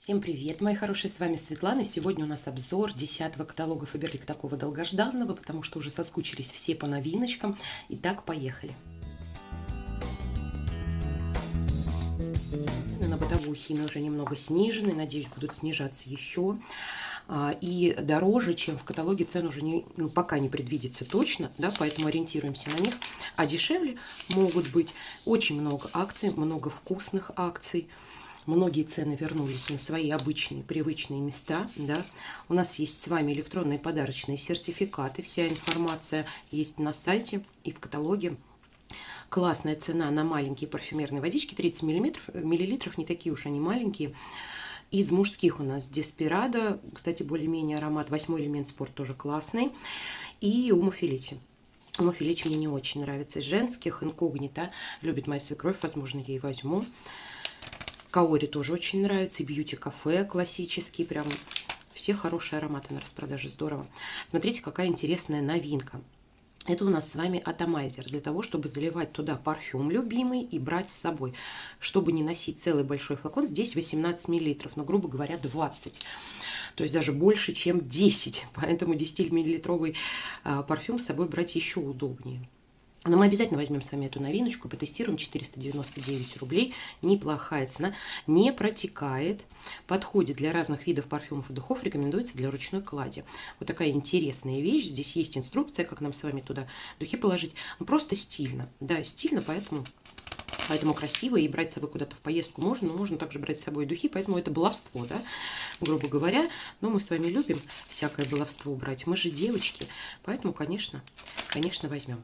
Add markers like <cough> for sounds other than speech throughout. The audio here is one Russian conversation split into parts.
Всем привет, мои хорошие, с вами Светлана. Сегодня у нас обзор 10 каталога Фаберлик, такого долгожданного, потому что уже соскучились все по новиночкам. Итак, поехали. На бытовую химию уже немного снижены, надеюсь, будут снижаться еще. А, и дороже, чем в каталоге цен уже не, ну, пока не предвидится точно, да, поэтому ориентируемся на них. А дешевле могут быть очень много акций, много вкусных акций. Многие цены вернулись на свои обычные, привычные места. Да? У нас есть с вами электронные подарочные сертификаты. Вся информация есть на сайте и в каталоге. Классная цена на маленькие парфюмерные водички. 30 миллиметров, миллилитров, не такие уж они маленькие. Из мужских у нас Деспирадо. Кстати, более-менее аромат. Восьмой элемент спорт тоже классный. И. Ума Феличи мне не очень нравится. Из женских инкогнито. Любит моя свекровь. Возможно, я и возьму. Каори тоже очень нравится. И бьюти-кафе классический. Прям все хорошие ароматы на распродаже. Здорово. Смотрите, какая интересная новинка. Это у нас с вами атомайзер для того, чтобы заливать туда парфюм любимый и брать с собой. Чтобы не носить целый большой флакон, здесь 18 миллилитров, но, грубо говоря, 20. То есть даже больше, чем 10. <laughs> Поэтому 10-миллилитровый а, парфюм с собой брать еще удобнее. Но мы обязательно возьмем с вами эту новиночку, потестируем 499 рублей. Неплохая цена, не протекает, подходит для разных видов парфюмов и духов, рекомендуется для ручной клади. Вот такая интересная вещь. Здесь есть инструкция, как нам с вами туда духи положить. Ну, просто стильно. Да, стильно, поэтому Поэтому красиво и брать с собой куда-то в поездку можно, но можно также брать с собой духи, поэтому это баловство, да, грубо говоря. Но мы с вами любим всякое баловство брать, мы же девочки, поэтому, конечно, конечно, возьмем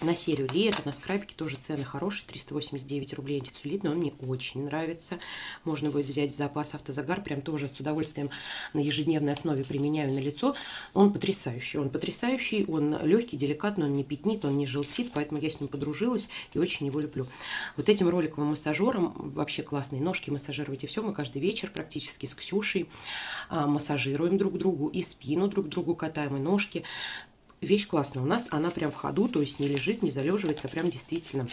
на серию лето, на скрабике тоже цены хорошие, 389 рублей антицеллюлит, но он мне очень нравится. Можно будет взять запас автозагар, прям тоже с удовольствием на ежедневной основе применяю на лицо. Он потрясающий, он потрясающий, он легкий, деликатный, он не пятнит, он не желтит, поэтому я с ним подружилась и очень его люблю. Вот этим роликовым массажером, вообще классные ножки массажируйте все, мы каждый вечер практически с Ксюшей а, массажируем друг другу и спину друг другу катаем, и ножки вещь классная. У нас она прям в ходу, то есть не лежит, не залеживается, а прям действительно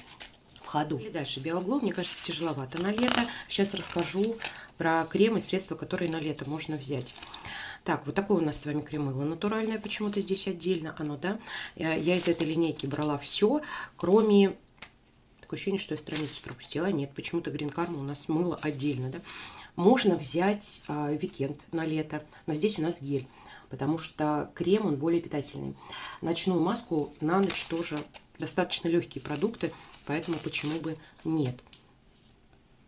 в ходу. И дальше биогло, мне кажется, тяжеловато на лето. Сейчас расскажу про крем и средства, которые на лето можно взять. Так, вот такое у нас с вами кремыло натуральное, почему-то здесь отдельно оно, да. Я из этой линейки брала все, кроме... Такое ощущение, что я страницу пропустила. Нет, почему-то Green Karma у нас мыло отдельно, да. Можно взять а, Викенд на лето, но здесь у нас гель потому что крем, он более питательный. Ночную маску на ночь тоже достаточно легкие продукты, поэтому почему бы нет.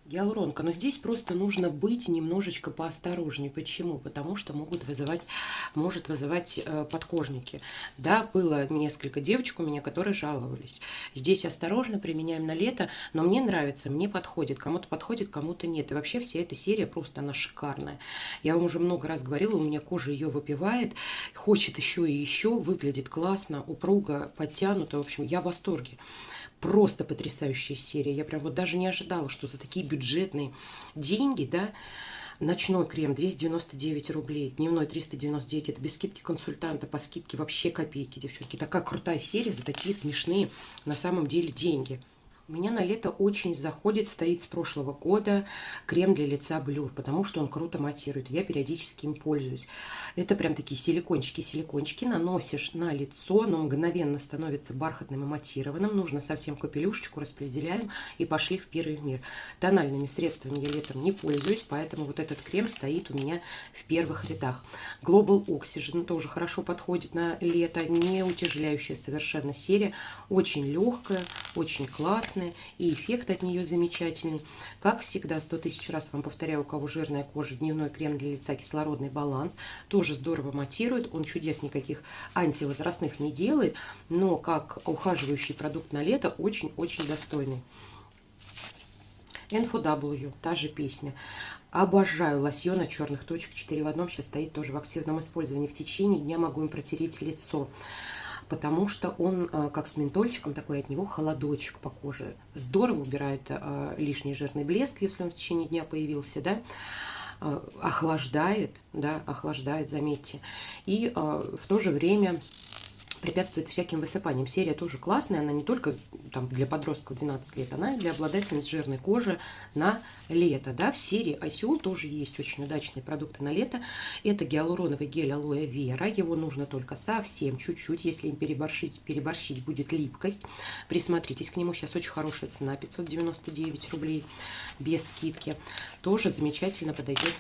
Гиалуронка. Но здесь просто нужно быть немножечко поосторожнее. Почему? Потому что могут вызывать, может вызывать э, подкожники. Да, было несколько девочек у меня, которые жаловались. Здесь осторожно применяем на лето, но мне нравится, мне подходит. Кому-то подходит, кому-то нет. И вообще вся эта серия просто, она шикарная. Я вам уже много раз говорила, у меня кожа ее выпивает, хочет еще и еще, выглядит классно, упруго, подтянуто. В общем, я в восторге просто потрясающая серия. Я прям вот даже не ожидала, что за такие бюджетные деньги, да, Ночной крем 299 рублей, дневной 399, это без скидки консультанта, по скидке вообще копейки, девчонки. Такая крутая серия за такие смешные на самом деле деньги. У меня на лето очень заходит, стоит с прошлого года крем для лица Блюр, потому что он круто матирует. Я периодически им пользуюсь. Это прям такие силикончики-силикончики. Наносишь на лицо, оно мгновенно становится бархатным и матированным. Нужно совсем капелюшечку распределяем и пошли в первый мир. Тональными средствами я летом не пользуюсь, поэтому вот этот крем стоит у меня в первых рядах. Global Oxygen тоже хорошо подходит на лето, не утяжеляющая совершенно серия. Очень легкая, очень классная классная, и эффект от нее замечательный. Как всегда, 100 тысяч раз вам повторяю, у кого жирная кожа, дневной крем для лица, кислородный баланс, тоже здорово матирует, он чудес никаких антивозрастных не делает, но как ухаживающий продукт на лето очень-очень достойный. NFW, та же песня. Обожаю лосьон от черных точек 4 в одном. Сейчас стоит тоже в активном использовании. В течение дня могу им протереть лицо потому что он э, как с ментольчиком, такой от него холодочек по коже. Здорово убирает э, лишний жирный блеск, если он в течение дня появился, да, э, охлаждает, да, охлаждает, заметьте. И в то же время препятствует всяким высыпаниям. Серия тоже классная, она не только там, для подростков 12 лет, она и для обладательниц жирной кожи на лето. Да? В серии Айсиол тоже есть очень удачные продукты на лето. Это гиалуроновый гель алоэ вера, его нужно только совсем чуть-чуть, если им переборщить, переборщить будет липкость. Присмотритесь к нему, сейчас очень хорошая цена, 599 рублей без скидки. Тоже замечательно подойдет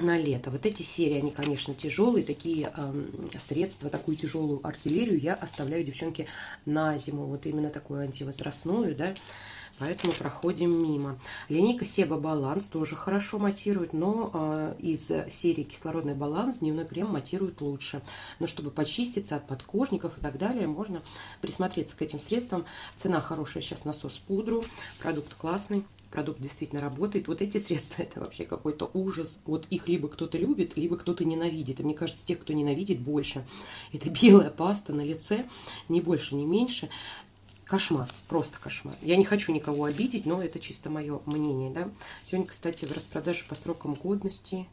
на лето. Вот эти серии, они, конечно, тяжелые, такие э, средства, такую тяжелую артиллерию я оставляю, девчонки, на зиму. Вот именно такую антивозрастную, да, поэтому проходим мимо. Линейка Себа Баланс тоже хорошо матирует, но э, из серии Кислородный баланс дневной крем матирует лучше. Но чтобы почиститься от подкожников и так далее, можно присмотреться к этим средствам. Цена хорошая сейчас насос пудру, продукт классный продукт действительно работает. Вот эти средства, это вообще какой-то ужас. Вот их либо кто-то любит, либо кто-то ненавидит. И мне кажется, тех, кто ненавидит, больше. Это белая паста на лице, ни больше, ни меньше. Кошмар, просто кошмар. Я не хочу никого обидеть, но это чисто мое мнение, да. Сегодня, кстати, в распродаже по срокам годности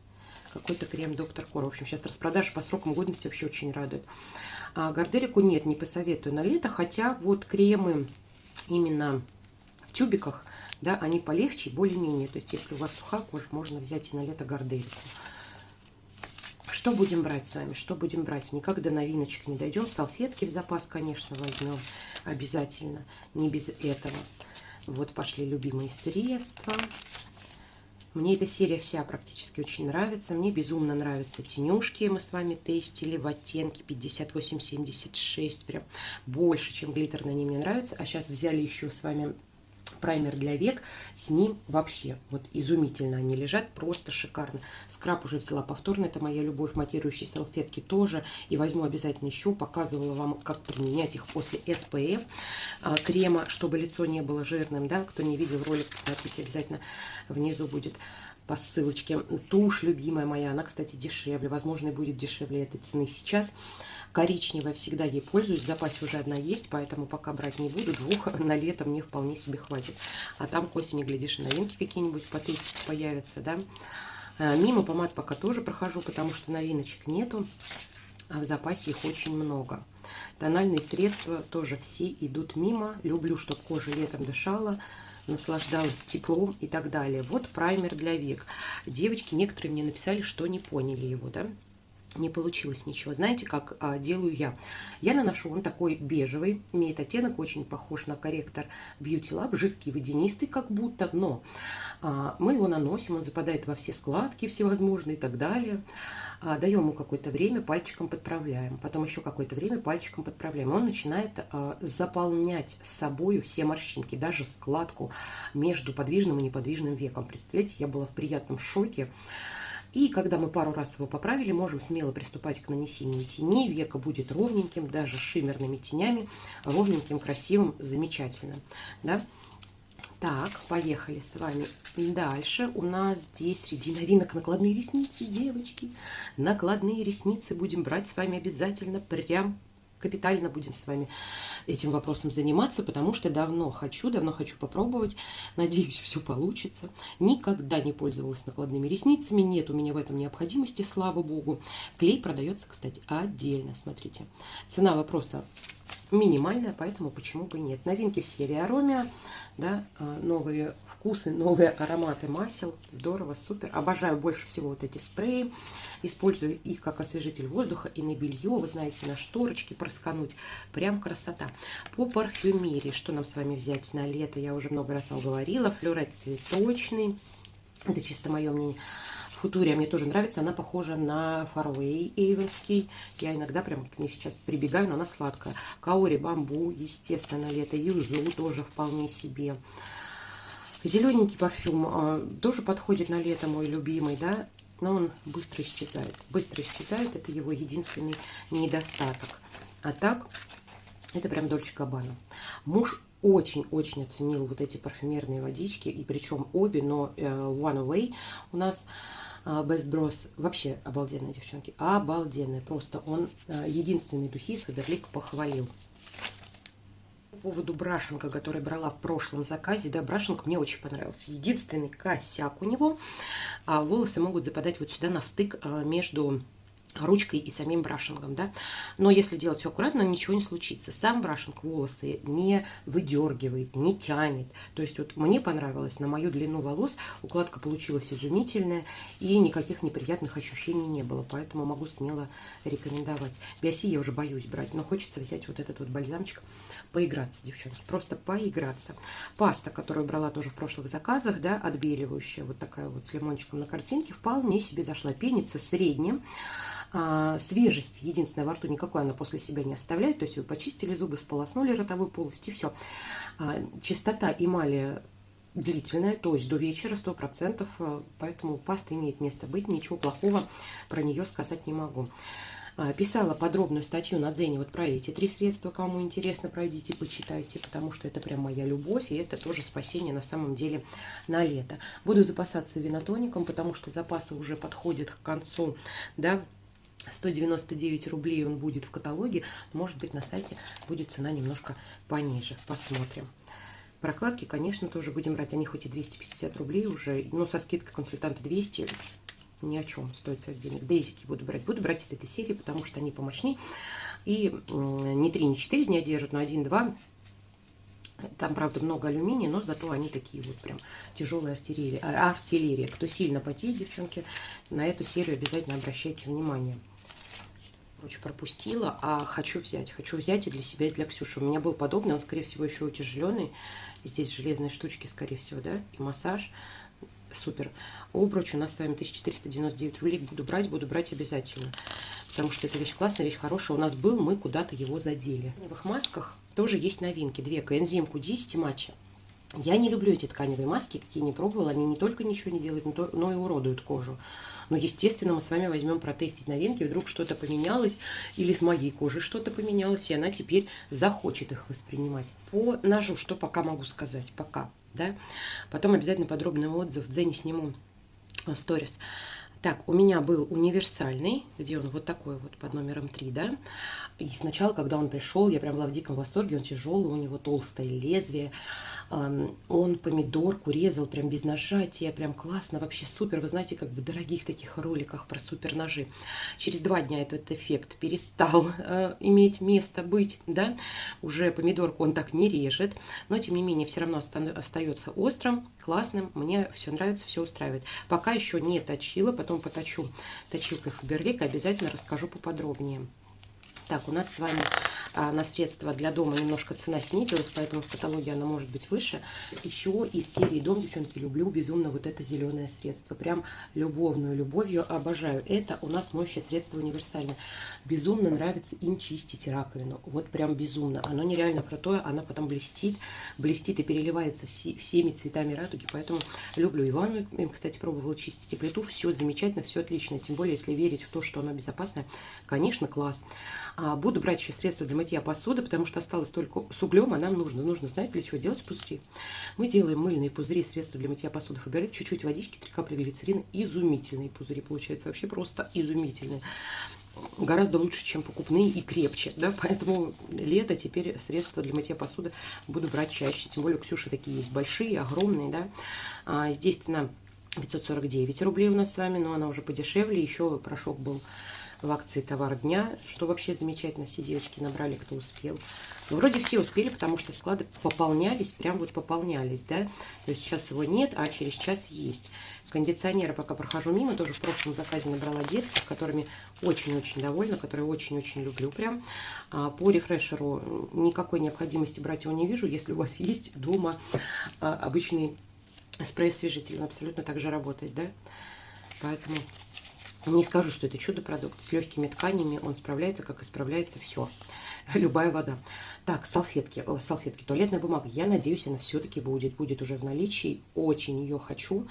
какой-то крем Доктор Кор. В общем, сейчас распродажа по срокам годности вообще очень радует. А Гардерику нет, не посоветую на лето, хотя вот кремы именно тюбиках да, они полегче более-менее. То есть, если у вас сухая кожа, можно взять и на лето гордельку. Что будем брать с вами? Что будем брать? Никак до новиночек не дойдем. Салфетки в запас, конечно, возьмем обязательно. Не без этого. Вот пошли любимые средства. Мне эта серия вся практически очень нравится. Мне безумно нравятся тенюшки. Мы с вами тестили в оттенке 58-76. Прям больше, чем глиттерные они мне нравятся. А сейчас взяли еще с вами праймер для век, с ним вообще. Вот изумительно они лежат, просто шикарно. Скраб уже взяла повторно, это моя любовь, матирующие салфетки тоже, и возьму обязательно еще, показывала вам, как применять их после SPF а, крема, чтобы лицо не было жирным, да, кто не видел ролик, посмотрите, обязательно внизу будет по ссылочке. Тушь любимая моя, она, кстати, дешевле, возможно, будет дешевле этой цены сейчас. Коричневая всегда ей пользуюсь, в запасе уже одна есть, поэтому пока брать не буду. Двух <laughs> на лето мне вполне себе хватит. А там к осени, глядишь, новинки какие-нибудь по появятся, да. А, мимо помад пока тоже прохожу, потому что новиночек нету, а в запасе их очень много. Тональные средства тоже все идут мимо. Люблю, чтобы кожа летом дышала наслаждалась теплом и так далее. Вот праймер для век. Девочки некоторые мне написали, что не поняли его, да не получилось ничего. Знаете, как а, делаю я? Я наношу, он такой бежевый, имеет оттенок, очень похож на корректор Beauty Lab, жидкий, водянистый как будто, но а, мы его наносим, он западает во все складки всевозможные и так далее. А, даем ему какое-то время, пальчиком подправляем, потом еще какое-то время пальчиком подправляем. Он начинает а, заполнять собой все морщинки, даже складку между подвижным и неподвижным веком. Представляете, я была в приятном шоке. И когда мы пару раз его поправили, можем смело приступать к нанесению теней. Века будет ровненьким, даже шиммерными тенями. Ровненьким, красивым, замечательным. Да? Так, поехали с вами дальше. У нас здесь среди новинок накладные ресницы, девочки. Накладные ресницы будем брать с вами обязательно прям капитально будем с вами этим вопросом заниматься, потому что давно хочу, давно хочу попробовать. Надеюсь, все получится. Никогда не пользовалась накладными ресницами, нет у меня в этом необходимости, слава богу. Клей продается, кстати, отдельно, смотрите. Цена вопроса минимальная, поэтому почему бы нет. Новинки в серии Аромия, да, а, новые вкусы, новые ароматы масел. Здорово, супер. Обожаю больше всего вот эти спреи. Использую их как освежитель воздуха и на белье, вы знаете, на шторочки проскануть. Прям красота. По парфюмерии, что нам с вами взять на лето, я уже много раз вам говорила. Флюрет цветочный. Это чисто мое мнение. Футурия мне тоже нравится, она похожа на Фарвей Эйвенский. Я иногда прям к ней сейчас прибегаю, но она сладкая. Каори Бамбу, естественно, лето. Юзу тоже вполне себе. Зелененький парфюм а, тоже подходит на лето, мой любимый, да, но он быстро исчезает. Быстро исчезает, это его единственный недостаток. А так, это прям Дольче Габбана. Муж очень-очень оценил вот эти парфюмерные водички, и причем обе, но э, One Away у нас а, Best Bros вообще обалденные девчонки, обалденные, просто он э, единственный духи с Фаберлик похвалил. По поводу брашенка, который брала в прошлом заказе, да, брашенка мне очень понравился. Единственный косяк у него, а волосы могут западать вот сюда на стык а, между ручкой и самим брашингом, да. Но если делать все аккуратно, ничего не случится. Сам брашинг волосы не выдергивает, не тянет. То есть вот мне понравилось, на мою длину волос укладка получилась изумительная, и никаких неприятных ощущений не было, поэтому могу смело рекомендовать. Биоси я уже боюсь брать, но хочется взять вот этот вот бальзамчик, поиграться, девчонки, просто поиграться. Паста, которую брала тоже в прошлых заказах, да, отбеливающая, вот такая вот с лимончиком на картинке, вполне себе зашла. Пенится средним, а, свежесть, единственное, во рту никакой она после себя не оставляет. То есть вы почистили зубы, сполоснули ротовую полость и все. А, чистота эмали длительная, то есть до вечера 100%, а, поэтому паста имеет место быть, ничего плохого про нее сказать не могу. А, писала подробную статью на Дзене вот про эти три средства, кому интересно, пройдите, почитайте, потому что это прям моя любовь, и это тоже спасение на самом деле на лето. Буду запасаться винотоником, потому что запасы уже подходят к концу, да, 199 рублей он будет в каталоге. Может быть, на сайте будет цена немножко пониже. Посмотрим. Прокладки, конечно, тоже будем брать. Они хоть и 250 рублей уже, но со скидкой консультанта 200 ни о чем стоит своих денег. Дейзики буду брать. Буду брать из этой серии, потому что они помощнее. И не 3, не 4 дня держат, но 1-2 там, правда, много алюминия, но зато они такие вот прям тяжелые артиллерия. артиллерия. Кто сильно потеет, девчонки, на эту серию обязательно обращайте внимание. Короче, пропустила, а хочу взять. Хочу взять и для себя, и для Ксюши. У меня был подобный, он, скорее всего, еще утяжеленный. Здесь железные штучки, скорее всего, да, и массаж. Супер. Обруч у нас с вами 1499 рублей. Буду брать, буду брать обязательно. Потому что это вещь классная, вещь хорошая. У нас был, мы куда-то его задели. В тканевых масках тоже есть новинки. Две. Коэнзим Q10 и. Я не люблю эти тканевые маски, какие не пробовала. Они не только ничего не делают, но и уродуют кожу. Но, естественно, мы с вами возьмем протестить новинки, вдруг что-то поменялось, или с моей кожей что-то поменялось, и она теперь захочет их воспринимать. По ножу, что пока могу сказать, пока, да. Потом обязательно подробный отзыв в Дзене сниму в сторис. Так, у меня был универсальный, где он вот такой вот под номером 3, да. И сначала, когда он пришел, я прям была в диком восторге, он тяжелый, у него толстое лезвие. Он помидорку резал прям без нажатия, прям классно, вообще супер. Вы знаете, как в дорогих таких роликах про супер ножи. Через два дня этот эффект перестал э, иметь место быть, да. Уже помидорку он так не режет, но тем не менее все равно остается острым, классным. Мне все нравится, все устраивает. Пока еще не точила, потом поточу точилкой Фаберлик, обязательно расскажу поподробнее. Так, у нас с вами а, на средства для дома немножко цена снизилась, поэтому в каталоге она может быть выше. Еще из серии «Дом», девчонки, люблю безумно вот это зеленое средство. Прям любовную любовью обожаю. Это у нас моющее средство универсальное. Безумно нравится им чистить раковину. Вот прям безумно. Оно нереально крутое, оно потом блестит, блестит и переливается все, всеми цветами радуги, поэтому люблю и ванну. Им, кстати, пробовала чистить и плиту. Все замечательно, все отлично. Тем более, если верить в то, что оно безопасное, конечно, класс. А, буду брать еще средства для мытья посуды, потому что осталось только с углем, а нам нужно. Нужно знать, для чего делать пузыри. Мы делаем мыльные пузыри, средства для мытья посуды Фаберлик, чуть-чуть водички, 3 капли глицерина. Изумительные пузыри получаются, вообще просто изумительные гораздо лучше, чем покупные и крепче, да, поэтому лето теперь средства для мытья посуды буду брать чаще, тем более у Ксюши такие есть большие, огромные, да, а, здесь цена 549 рублей у нас с вами, но она уже подешевле, еще порошок был в акции товар дня, что вообще замечательно, все девочки набрали, кто успел. Но вроде все успели, потому что склады пополнялись, прям вот пополнялись, да. То есть сейчас его нет, а через час есть. Кондиционеры пока прохожу мимо, тоже в прошлом заказе набрала детских, которыми очень-очень довольна, которые очень-очень люблю прям. А по рефрешеру никакой необходимости брать его не вижу, если у вас есть дома а, обычный спрей-освежитель, он абсолютно так же работает, да. Поэтому не скажу, что это чудо-продукт. С легкими тканями он справляется, как и справляется все. <laughs> Любая вода. Так, салфетки. О, салфетки, туалетная бумага. Я надеюсь, она все-таки будет. Будет уже в наличии. Очень ее хочу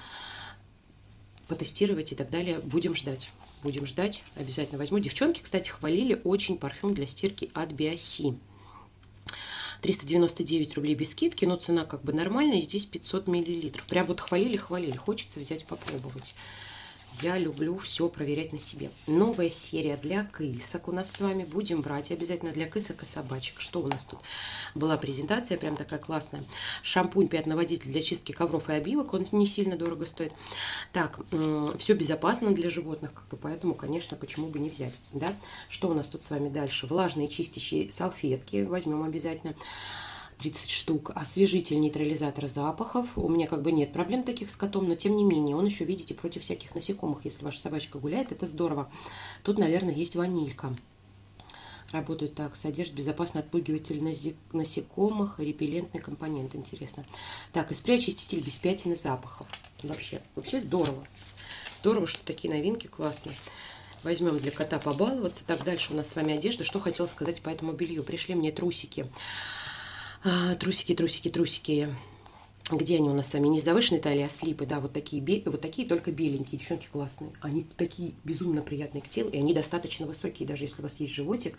потестировать и так далее. Будем ждать. Будем ждать. Обязательно возьму. Девчонки, кстати, хвалили очень парфюм для стирки от Биоси. 399 рублей без скидки, но цена как бы нормальная. Здесь 500 миллилитров. Прям вот хвалили-хвалили. Хочется взять попробовать. Я люблю все проверять на себе. Новая серия для кысок у нас с вами. Будем брать обязательно для кысок и собачек. Что у нас тут? Была презентация прям такая классная. Шампунь пятноводитель для чистки ковров и обивок. Он не сильно дорого стоит. Так, все безопасно для животных, как бы, поэтому, конечно, почему бы не взять. Да? Что у нас тут с вами дальше? Влажные чистящие салфетки. Возьмем обязательно. 30 штук. Освежитель, нейтрализатор запахов. У меня как бы нет проблем таких с котом, но тем не менее, он еще, видите, против всяких насекомых. Если ваша собачка гуляет, это здорово. Тут, наверное, есть ванилька. Работает так, содержит безопасный отпугиватель насекомых, репеллентный компонент, интересно. Так, и спрей-очиститель без пятен и запахов. Вообще, вообще здорово. Здорово, что такие новинки классные. Возьмем для кота побаловаться. Так, дальше у нас с вами одежда. Что хотела сказать по этому белью. Пришли мне трусики. А, трусики, трусики, трусики. Где они у нас сами? Не с завышенной талией, а слипы, да, вот такие, вот такие только беленькие, девчонки классные. Они такие безумно приятные к телу, и они достаточно высокие, даже если у вас есть животик,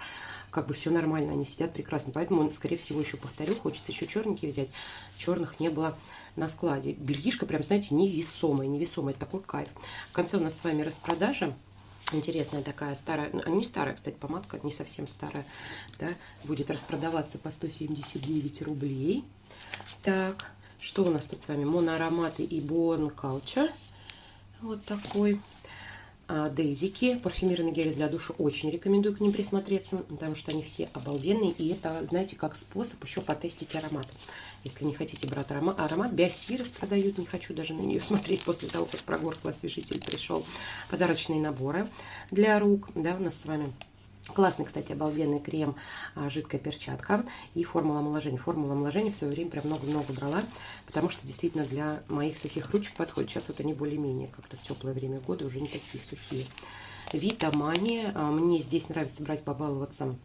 как бы все нормально, они сидят прекрасно. Поэтому, скорее всего, еще повторю, хочется еще черненькие взять. Черных не было на складе. Бельишка прям, знаете, невесомая, невесомая, это такой кайф. В конце у нас с вами распродажа интересная такая старая, ну, не старая, кстати, помадка, не совсем старая, да, будет распродаваться по 179 рублей. Так, что у нас тут с вами? Моноароматы и Born Culture. Вот такой. А, Дейзики, парфюмированные гели для душа, очень рекомендую к ним присмотреться, потому что они все обалденные, и это, знаете, как способ еще потестить аромат. Если не хотите брать аромат, аромат Биосирос продают, не хочу даже на нее <laughs> смотреть после того, как прогорклый освежитель пришел. Подарочные наборы для рук, да, у нас с вами Классный, кстати, обалденный крем, а, жидкая перчатка и формула омоложения. Формула омоложения в свое время прям много-много брала, потому что действительно для моих сухих ручек подходит. Сейчас вот они более-менее как-то в теплое время года уже не такие сухие. Витамания. А, мне здесь нравится брать, побаловаться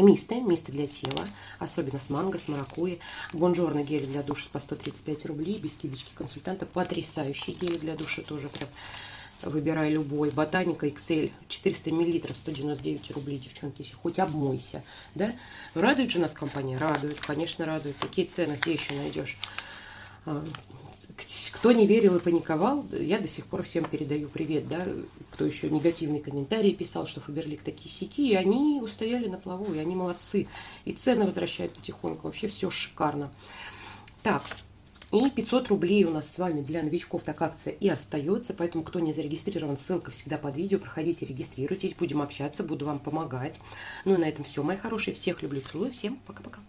Мисты, мисты для тела, особенно с манго, с маракуйей. Бонжорно гель для душа по 135 рублей, без скидочки консультанта. Потрясающий гель для душа тоже прям Выбирай любой. Ботаника XL 400 миллилитров 199 рублей, девчонки. Если хоть обмойся. Да? Радует же нас компания? Радует, конечно, радует. Какие цены, где еще найдешь? Кто не верил и паниковал, я до сих пор всем передаю привет, да, кто еще негативные комментарии писал, что Фаберлик такие сики, и они устояли на плаву, и они молодцы, и цены возвращают потихоньку, вообще все шикарно. Так, и 500 рублей у нас с вами для новичков так акция и остается. Поэтому, кто не зарегистрирован, ссылка всегда под видео. Проходите, регистрируйтесь, будем общаться, буду вам помогать. Ну и на этом все, мои хорошие. Всех люблю, целую. Всем пока-пока.